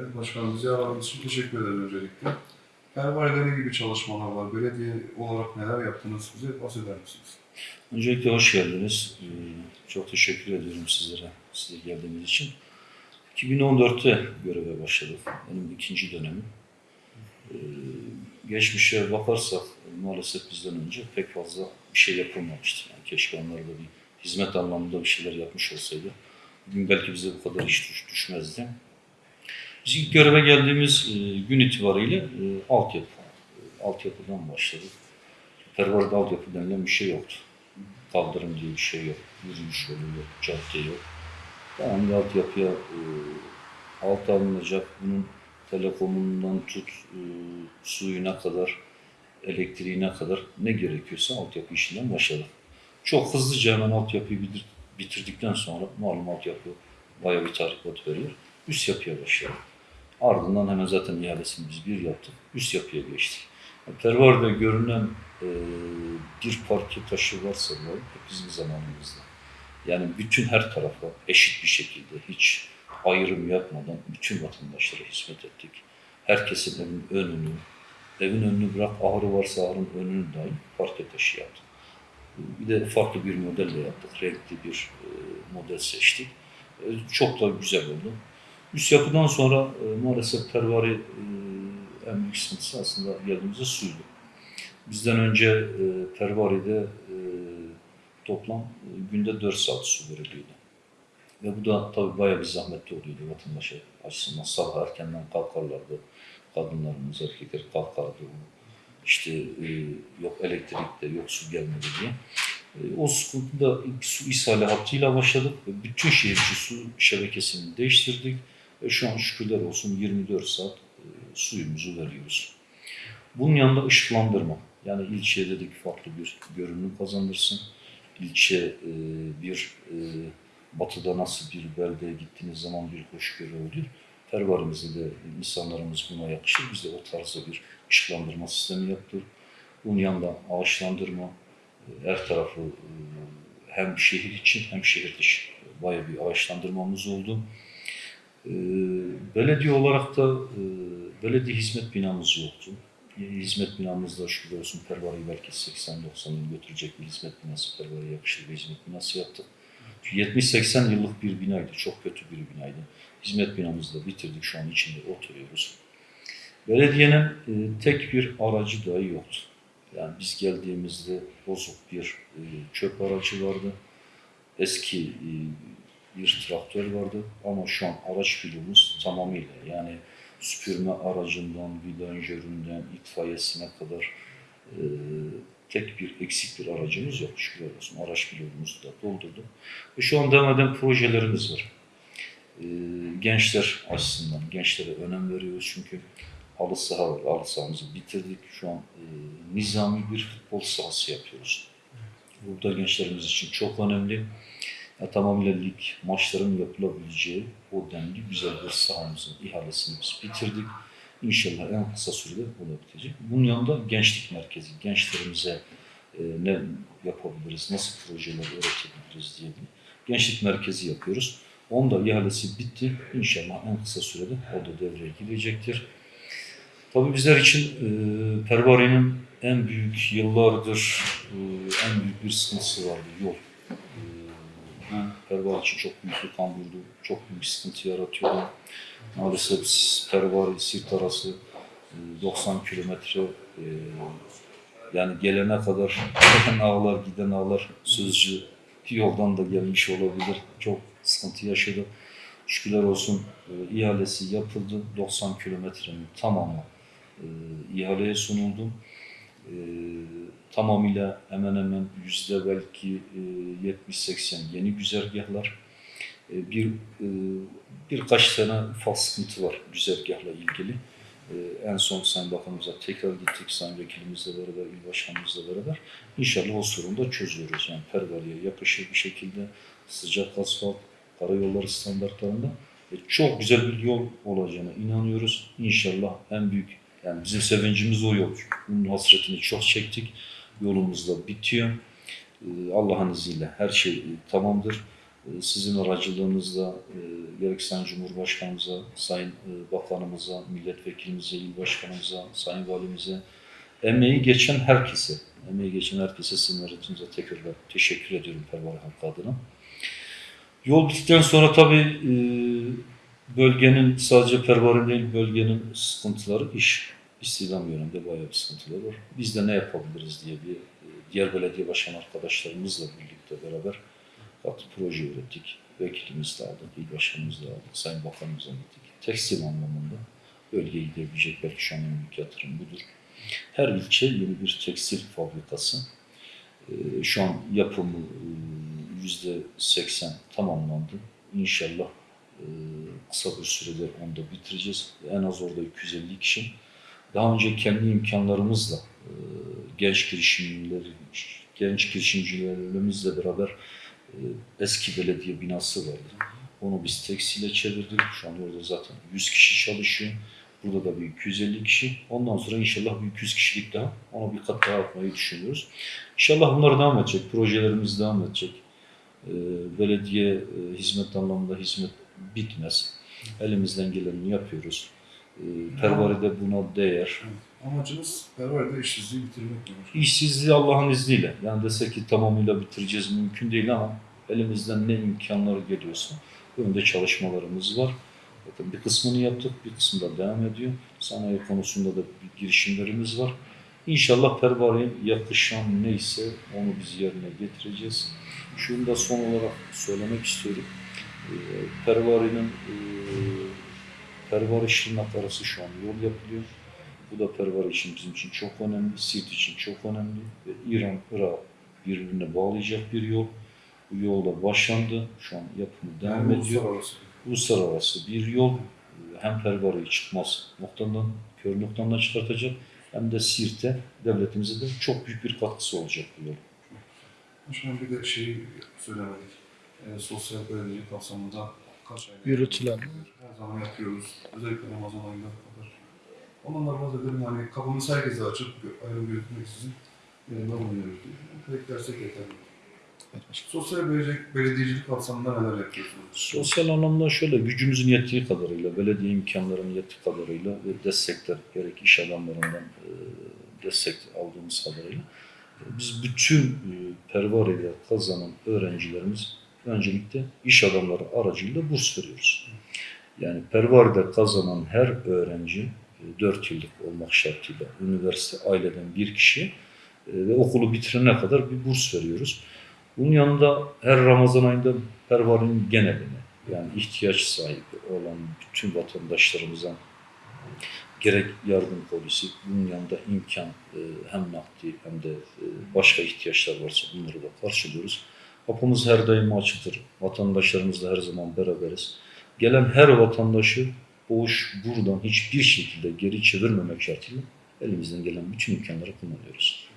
Evet başkanım bizi için teşekkür ederim öncelikle. Pervane'de ne gibi çalışmalar var? Belediye olarak neler yaptınız? Bize bahseder misiniz? Öncelikle hoş geldiniz. Ee, Çok teşekkür ediyorum sizlere, size geldiğiniz için. 2014'te göreve başladık. Benim ikinci dönemim. Ee, Geçmişe bakarsak maalesef bizden önce pek fazla bir şey yapılmamıştı. Yani keşke onlar da bir hizmet anlamında bir şeyler yapmış olsaydı. Bugün belki bize bu kadar iş düş- düşmezdi. Biz ilk göreve geldiğimiz e, gün itibariyle e, altyapı, altyapıdan başladık. Pervarda altyapı denilen bir şey yoktu. Kaldırım diye bir şey yok. Yürüyüş yolu yok, cadde yok. Tamam altyapıya e, alt alınacak. Bunun telefonundan tut, suyuna kadar, elektriğine kadar ne gerekiyorsa altyapı işinden başladık. Çok hızlıca hemen altyapıyı bitir- bitirdikten sonra malum altyapı bayağı bir tahribat veriyor. Üst yapıya başladık. Ardından hemen zaten ihalesini biz bir yaptık. Üst yapıya geçtik. Pervar'da görünen e, bir parke taşı varsa bu bizim zamanımızda. Yani bütün her tarafa eşit bir şekilde hiç ayrım yapmadan bütün vatandaşlara hizmet ettik. Herkesin evin önünü, evin önünü bırak ahırı varsa ahırın önünü dahi parke taşı yaptık. Bir de farklı bir modelle yaptık. Renkli bir e, model seçtik. E, çok da güzel oldu. Üst yapıdan sonra e, maalesef pervari e, en büyük sıkıntısı aslında geldiğimizde suydu. Bizden önce e, pervaride e, toplam e, günde 4 saat su veriliyordu. Ve bu da tabii bayağı bir zahmetli oluyordu vatandaşa açısından. Sabah erkenden kalkarlardı. Kadınlarımız, erkekler kalkardı. İşte yok elektrikte, yok su gelmedi diye. O sıkıntıda su ishali hattıyla başladık ve bütün şehirci su şebekesini değiştirdik. Ve şu an şükürler olsun 24 saat e, suyumuzu veriyoruz. Bunun yanında ışıklandırma. Yani ilçeye dedik farklı bir görünüm kazandırsın. İlçe e, bir e, batıda nasıl bir beldeye gittiğiniz zaman bir hoşgörü olur. Pervarimizde de insanlarımız buna yakışır. Biz de o tarzda bir ışıklandırma sistemi yaptık. Bunun yanında ağaçlandırma, e, her tarafı e, hem şehir için hem şehir dışı bayağı bir ağaçlandırmamız oldu. E, Belediye olarak da e, belediye hizmet binamız yoktu. E, Hizmet binamızda şükür olsun Pervari'yi belki 80-90 yıl götürecek bir hizmet binası, Pervari'ye yakışır bir hizmet binası yaptık. 70-80 yıllık bir binaydı, çok kötü bir binaydı. Hizmet binamızı da bitirdik, şu an içinde oturuyoruz. Belediyenin e, tek bir aracı dahi yoktu. Yani biz geldiğimizde bozuk bir e, çöp aracı vardı. Eski e, bir traktör vardı ama şu an araç filomuz tamamıyla yani süpürme aracından, vidanjöründen, itfaiyesine kadar e, tek bir eksik bir aracımız yok. Şükürler olsun. Araç filomumuzu da doldurduk. Ve şu an devam eden projelerimiz var. E, gençler açısından, gençlere önem veriyoruz çünkü halı saha var. Halı sahamızı bitirdik. Şu an e, nizami bir futbol sahası yapıyoruz. Bu da gençlerimiz için çok önemli. Ya, tamamıyla lig maçların yapılabileceği o denli güzel bir sahamızın ihalesini biz bitirdik. İnşallah en kısa sürede o da bitecek. Bunun yanında gençlik merkezi, gençlerimize e, ne yapabiliriz, nasıl projeler üretebiliriz diye bir gençlik merkezi yapıyoruz. Onun da ihalesi bitti. İnşallah en kısa sürede o da devreye girecektir. Tabii bizler için e, Pervari'nin en büyük yıllardır e, en büyük bir sıkıntısı vardı yol. E, bu Pervari için çok büyük bir kamburdu, çok büyük sıkıntı yaratıyordu. Maalesef Pervari Sirt arası e, 90 kilometre e, yani gelene kadar gelen ağlar giden ağlar sözcü yoldan da gelmiş olabilir. Çok sıkıntı yaşadı. Şükürler olsun e, ihalesi yapıldı. 90 kilometrenin tamamı e, ihaleye sunuldu. E, tamamıyla hemen hemen yüzde belki e, 70-80 yeni güzergahlar. E, bir e, birkaç tane ufak sıkıntı var güzergahla ilgili. E, en son Sayın Bakanımıza tekrar gittik Sayın Vekilimizle beraber, İl Başkanımızla beraber. İnşallah o sorunu da çözüyoruz. Yani Pervari'ye yakışır bir şekilde sıcak asfalt, karayolları standartlarında e, çok güzel bir yol olacağına inanıyoruz. İnşallah en büyük yani bizim sevincimiz o yol. Bunun hasretini çok çektik. Yolumuz da bitiyor. Ee, Allah'ın izniyle her şey e, tamamdır. e, sizin aracılığınızla e, gerek Sayın Cumhurbaşkanımıza, Sayın e, Bakanımıza, Milletvekilimize, İl Başkanımıza, Sayın Valimize, emeği geçen herkese, emeği geçen herkese sizin aracınıza tekrar teşekkür ediyorum Pervane halkı adına. Yol bittikten sonra tabii bölgenin sadece Pervane değil, bölgenin sıkıntıları iş. İstihdam yönünde bayağı bir sıkıntılar var. Biz de ne yapabiliriz diye bir e, diğer belediye başkan arkadaşlarımızla birlikte beraber katı proje ürettik. Vekilimiz de aldık, il başkanımız da aldık, sayın bakanımıza gittik. Tekstil anlamında bölgeye gidebilecek belki şu an en büyük yatırım budur. Her ilçe yeni bir tekstil fabrikası. Ee, Şu an yapımı e, yüzde seksen tamamlandı. İnşallah e, kısa bir sürede onu da bitireceğiz. En az orada 250 kişi. Daha önce kendi imkanlarımızla e, genç girişimciler, genç girişimcilerimizle beraber e, eski belediye binası vardı. Onu biz tekstile çevirdik. Şu an orada zaten 100 kişi çalışıyor. Burada da bir 250 kişi. Ondan sonra inşallah bir 200 kişilik daha ona bir kat daha atmayı düşünüyoruz. İnşallah bunlar devam edecek. Projelerimiz devam edecek. Ee, belediye e, hizmet anlamında hizmet bitmez. Elimizden geleni yapıyoruz. Ee, Pervare'de buna değer. Amacımız Pervare'de işsizliği bitirmek demek. İşsizliği Allah'ın izniyle. Yani desek ki tamamıyla bitireceğiz mümkün değil ama elimizden ne imkanlar geliyorsa önde çalışmalarımız var. Bakın bir kısmını yaptık, bir kısmı da devam ediyor. Sanayi konusunda da bir girişimlerimiz var. İnşallah Pervare'ye yakışan neyse onu biz yerine getireceğiz. Şunu da son olarak söylemek istiyorum. Ee, Pervare'nin e, Şırnak arası şu an yol yapılıyor. Bu da Pervare için bizim için çok önemli, Siirt için çok önemli ve İran, Irak birbirine bağlayacak bir yol. Bu yolda başlandı. Şu an yapımı devam Yani ediyor uluslararası. uluslararası bir yol hem Pervare'yi çıkmaz noktadan, kör noktadan çıkartacak hem de Siirt'e, devletimize de çok büyük bir katkısı olacak bu yol. Şimdi bir de şeyi söylemedik. E, sosyal belediye kapsamında kaç ayda Yürütülen. Her zaman yapıyoruz. Özellikle Ramazan ayında kadar. Ondan bazı dedim hani kapımız herkese açık, ayrım yürütmeksizin yanında bulunuyoruz diye. Beklersek yeterli. Sosyal belediye, belediyecilik kapsamında neler yapıyorsunuz? Sosyal anlamda şöyle gücümüzün yettiği kadarıyla, belediye imkanlarının yettiği kadarıyla ve destekler gerek iş adamlarından e, destek aldığımız kadarıyla e, biz bütün e, Pervare'de kazanan öğrencilerimiz öncelikle iş adamları aracıyla burs veriyoruz. Yani Pervare'de kazanan her öğrenci 4 yıllık olmak şartıyla üniversite aileden bir kişi e, ve okulu bitirene kadar bir burs veriyoruz. Bunun yanında her Ramazan ayında Pervare'nin geneline yani ihtiyaç sahibi olan bütün vatandaşlarımıza gerek yardım polisi, bunun yanında imkan e, hem nakdi hem de e, başka ihtiyaçlar varsa bunları da karşılıyoruz. Kapımız her daim açıktır. Vatandaşlarımızla her zaman beraberiz. Gelen her vatandaşı boş buradan hiçbir şekilde geri çevirmemek şartıyla elimizden gelen bütün imkanları kullanıyoruz.